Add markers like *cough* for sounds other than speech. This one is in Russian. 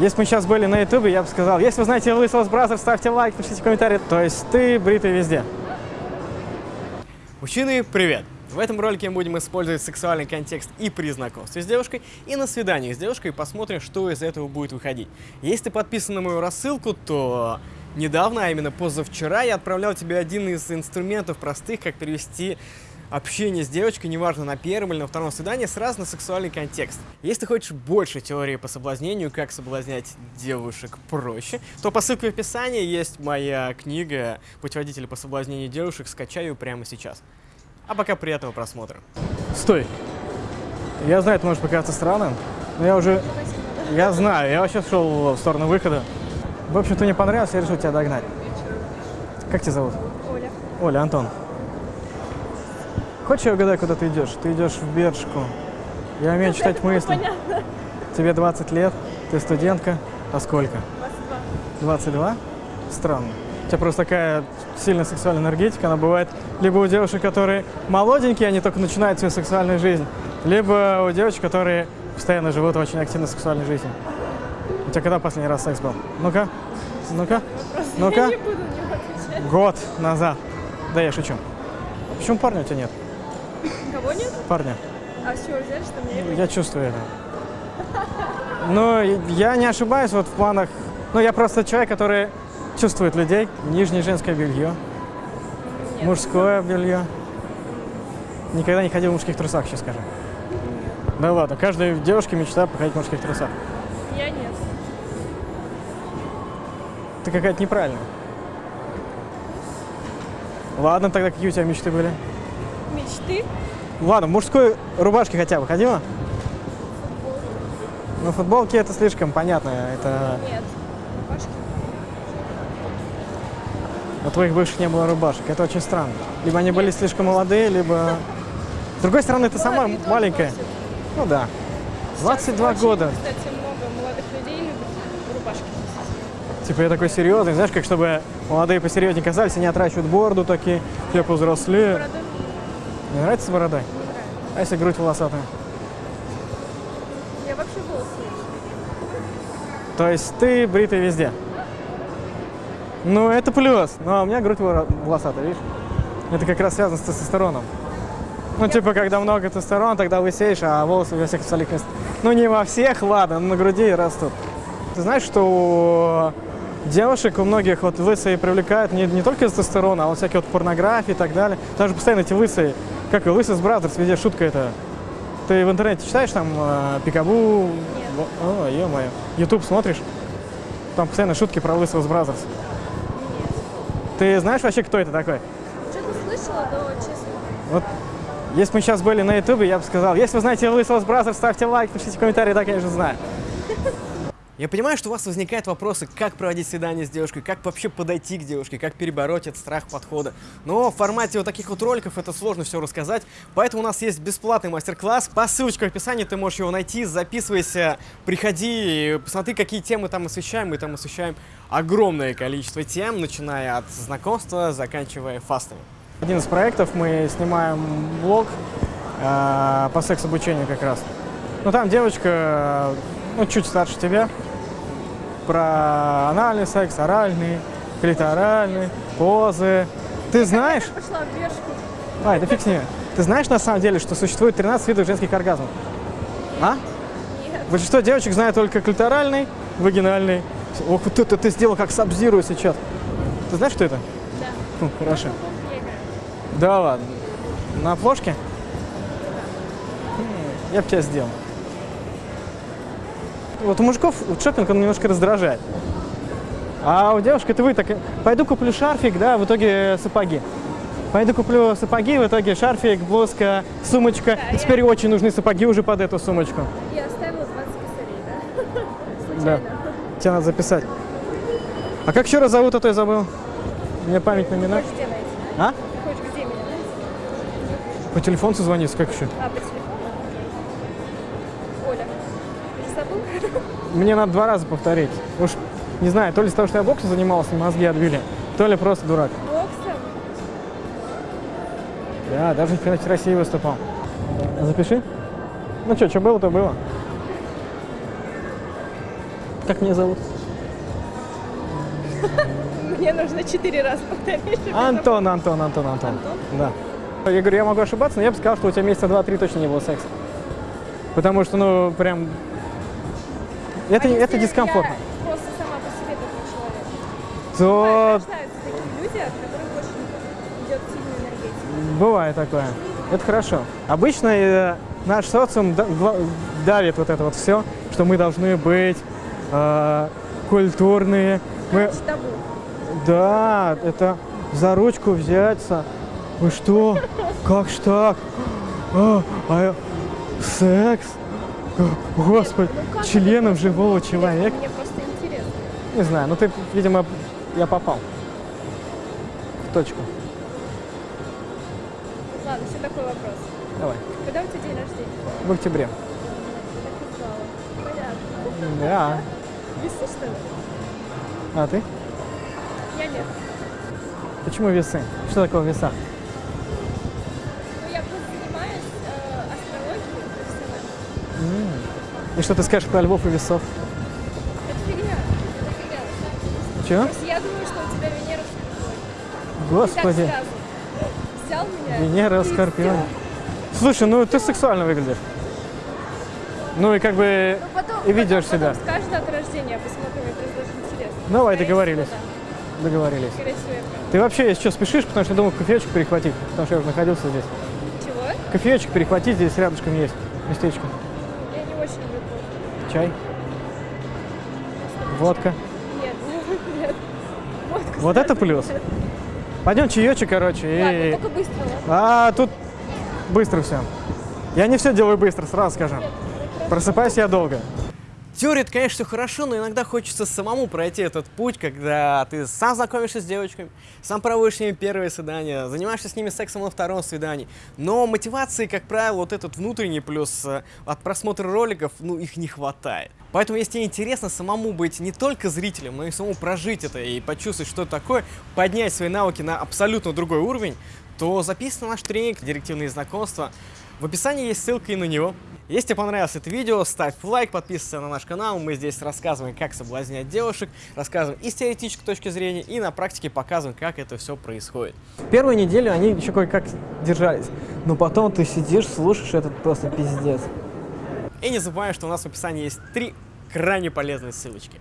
Если мы сейчас были на ютубе, я бы сказал, если вы знаете лысого Brazzers, ставьте лайк, пишите комментарии. То есть ты бритый везде. Мужчины, привет! В этом ролике мы будем использовать сексуальный контекст и при знакомстве с девушкой, и на свидании с девушкой, и посмотрим, что из этого будет выходить. Если ты подписан на мою рассылку, то недавно, а именно позавчера, я отправлял тебе один из инструментов простых, как перевести общение с девочкой, неважно, на первом или на втором свидании, сразу на сексуальный контекст. Если ты хочешь больше теории по соблазнению, как соблазнять девушек проще, то по ссылке в описании есть моя книга «Путеводитель по соблазнению девушек», скачай ее прямо сейчас. А пока приятного просмотра. Стой. Я знаю, это может показаться странным, но я уже... Я знаю, я вообще шел в сторону выхода. В общем, ты мне понравился, я решил тебя догнать. Как тебя зовут? Оля. Оля, Антон. Хочешь, я угадаю, куда ты идешь? Ты идешь в Бершку. Я умею читать мысли. Понятно. Тебе 20 лет, ты студентка. А сколько? 22. 22? Странно. У тебя просто такая сильная сексуальная энергетика. Она бывает либо у девушек, которые молоденькие, они только начинают свою сексуальную жизнь, либо у девочек, которые постоянно живут в очень активной сексуальной жизни. У тебя когда последний раз секс был? Ну-ка, ну-ка, ну-ка. Год назад. Да я шучу. Почему парня у тебя нет? Кого нет? Парня. А с чего взяли, что мне Я чувствую это. *laughs* Но я не ошибаюсь вот в планах... Ну, я просто человек, который чувствует людей. Нижнее женское белье, нет? мужское белье. Никогда не ходил в мужских трусах, сейчас скажу. Да ладно, каждая девушка мечта походить в мужских трусах. Я нет. Ты какая-то неправильная. Ладно, тогда какие у тебя мечты были? Мечты? Ладно, в мужской рубашке хотя бы ходила? Ну, футболки это слишком понятно. Это Нет. Рубашки? у твоих бывших не было рубашек. Это очень странно. Либо они были слишком молодые, либо... С другой стороны, ты сама Молодые тоже маленькая. Ну да. 22 Очень, года. Кстати, много молодых людей любят рубашки. Типа я такой серьезный. Знаешь, как чтобы молодые посерьезнее казались, они отращивают бороду такие, все повзрослее. Борода? Не нравится с бородой? А если грудь волосатая? Я вообще волосы. То есть ты бритый везде? Ну, это плюс. Ну, а у меня грудь волосатая, видишь? Это как раз связано с тестостероном. Ну, типа, когда много тестостерона, тогда лысеешь, а волосы во всех остальных местах. Ну, не во всех, ладно, но на груди растут. Ты знаешь, что у девушек, у многих вот лысые привлекают не, не только тестостерона, а вот всякие вот порнографии и так далее. Там же постоянно эти лысые, как и лысый с Brazzers, везде шутка это. Ты в интернете читаешь там э, Пикабу? Во- О, ё-моё. Ютуб смотришь? Там постоянно шутки про лысого Brazzers. Нет. Ты знаешь вообще, кто это такой? Что-то слышала, но честно. Вот, если мы сейчас были на ютубе, я бы сказал, если вы знаете лысого Brazzers, ставьте лайк, пишите комментарии, да, конечно, знаю. Я понимаю, что у вас возникают вопросы, как проводить свидание с девушкой, как вообще подойти к девушке, как перебороть этот страх подхода. Но в формате вот таких вот роликов это сложно все рассказать, поэтому у нас есть бесплатный мастер-класс. По ссылочке в описании ты можешь его найти, записывайся, приходи, посмотри, какие темы там освещаем. Мы там освещаем огромное количество тем, начиная от знакомства, заканчивая фастами. Один из проектов мы снимаем блог э, по секс-обучению как раз. Ну, там девочка, э, ну, чуть старше тебя, про анальный секс, оральный, клиторальный, позы. Ты знаешь? Я пошла в бешку. А, это фиг с ними. Ты знаешь на самом деле, что существует 13 видов женских оргазмов? А? Нет. Большинство девочек знают только клиторальный, вагинальный. Ох, вот это ты сделал как сабзирую сейчас. Ты знаешь, что это? Да. Хм, хорошо. Да ладно. На флешке? М, Я бы тебя сделал. Вот у мужиков вот шопинг, он немножко раздражает. А у девушки это вы так, пойду куплю шарфик, да, в итоге сапоги. Пойду куплю сапоги, в итоге шарфик, блузка, сумочка. Да, И я- теперь очень нужны сапоги уже под эту сумочку. Я оставила 20 косарей, да? *laughs* Да. Случайно. Тебе надо записать. А как еще раз зовут, а то я забыл. Мне память наминать. Хочешь где найти? А? Хочешь где меня найти? По телефону созвониться, как еще? А, по телефону? Мне надо два раза повторить. Уж не знаю, то ли из-за того, что я боксом занимался, мозги отбили, то ли просто дурак. Боксом? Да, даже в чемпионате России выступал. Запиши. Ну что, что было, то было. Как меня зовут? Мне нужно четыре раза повторить. Антон, Антон, Антон, Антон. Антон? Да. Я говорю, я могу ошибаться, но я бы сказал, что у тебя месяца два-три точно не было секса. Потому что, ну, прям... Это, А это дискомфортно. Я просто сама по себе такой человек. То Бывает, рождаются такие люди, от которых очень идет сильная энергетика. бывает такое. Это хорошо. Обычно э, наш социум давит вот это вот все, что мы должны быть э, культурные. Мы, табу. да, это за ручку взяться. Вы что? *laughs* Как ж так? А, а секс? О, Господи, ну членом живого человека. Мне просто интересно. Не знаю, ну ты, видимо, я попал в точку. Ладно, все такой вопрос. Давай, Когда у тебя день рождения? в октябре. Понятно. Да. Весы, что ли? А ты? Я нет. Почему весы? Что такое веса? И что ты скажешь про львов и весов? Это фигня. Это фигня. Просто я думаю, что у тебя Венера в. Господи, сразу. Взял меня. Венера в ты Скорпионе. Слушай, ну ты сексуально выглядишь. Ну и как бы Ну, потом, и ведешь потом, себя. Потом скажешь дату рождения, посмотрим, просто даже интересно. Давай, Скорее договорились. всего, Договорились. да. Скорее всего. Ты вообще, если что, спешишь, потому что я думал кофеечек перехватить, потому что я уже находился здесь. Чего? Кофеечек перехватить здесь рядышком есть местечко. Я Чай, водка. Нет, *laughs* нет. Водку Вот это плюс. нет. Пойдем чаечек, короче, Ладно, и... только быстро, ладно? А тут быстро все. Я не все делаю быстро, сразу скажу. Просыпаюсь я долго. Теория, конечно, хорошо, но иногда хочется самому пройти этот путь, когда ты сам знакомишься с девочками, сам проводишь с ними первые свидания, занимаешься с ними сексом на втором свидании. Но мотивации, как правило, вот этот внутренний плюс э, от просмотра роликов, ну, их не хватает. Поэтому, если тебе интересно самому быть не только зрителем, но и самому прожить это и почувствовать, что это такое, поднять свои навыки на абсолютно другой уровень, то записывай на наш тренинг «Директивные знакомства». В описании есть ссылка и на него. Если тебе понравилось это видео, ставь лайк, подписывайся на наш канал. Мы здесь рассказываем, как соблазнять девушек, рассказываем и с теоретической точки зрения, и на практике показываем, как это все происходит. Первую неделю они еще кое-как держались. Но потом ты сидишь, слушаешь этот просто пиздец. И не забываем, что у нас в описании есть три крайне полезные ссылочки.